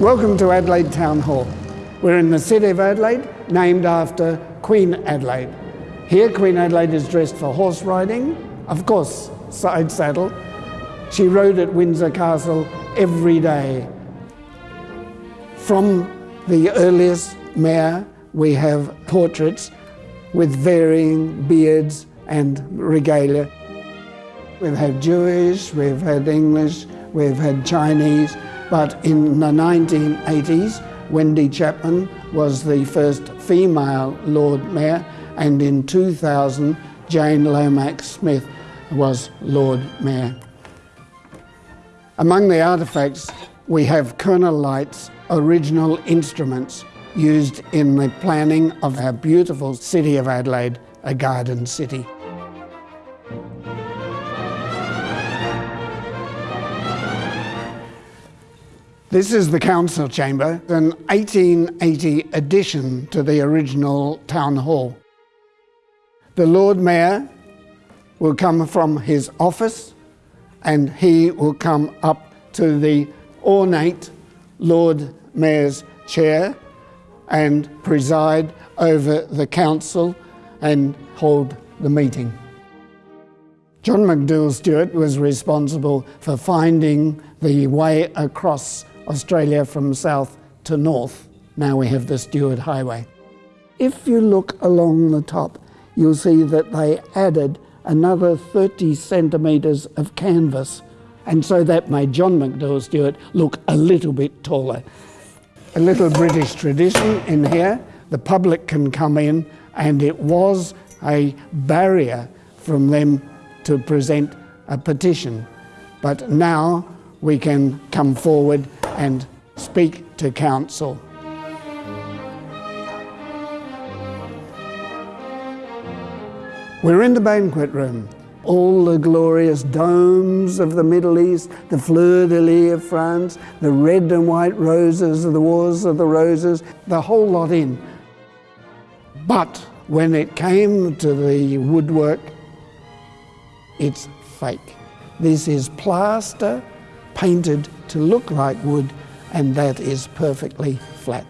Welcome to Adelaide Town Hall. We're in the city of Adelaide, named after Queen Adelaide. Here, Queen Adelaide is dressed for horse riding, of course, side saddle. She rode at Windsor Castle every day. From the earliest mayor, we have portraits with varying beards and regalia. We've had Jewish, we've had English, we've had Chinese, but in the 1980s, Wendy Chapman was the first female Lord Mayor, and in 2000, Jane Lomax Smith was Lord Mayor. Among the artefacts, we have Colonel Light's original instruments used in the planning of our beautiful city of Adelaide, a garden city. This is the council chamber, an 1880 addition to the original town hall. The Lord Mayor will come from his office and he will come up to the ornate Lord Mayor's chair and preside over the council and hold the meeting. John McDouall Stuart was responsible for finding the way across Australia from south to north. Now we have the Stuart Highway. If you look along the top, you'll see that they added another 30 centimetres of canvas. And so that made John McDouall Stuart look a little bit taller. A little British tradition in here. The public can come in and it was a barrier from them to present a petition. But now we can come forward and speak to council. We're in the banquet room. All the glorious domes of the Middle East, the fleur-de-lis of France, the red and white roses of the Wars of the Roses, the whole lot in. But when it came to the woodwork, it's fake. This is plaster painted to look like wood and that is perfectly flat.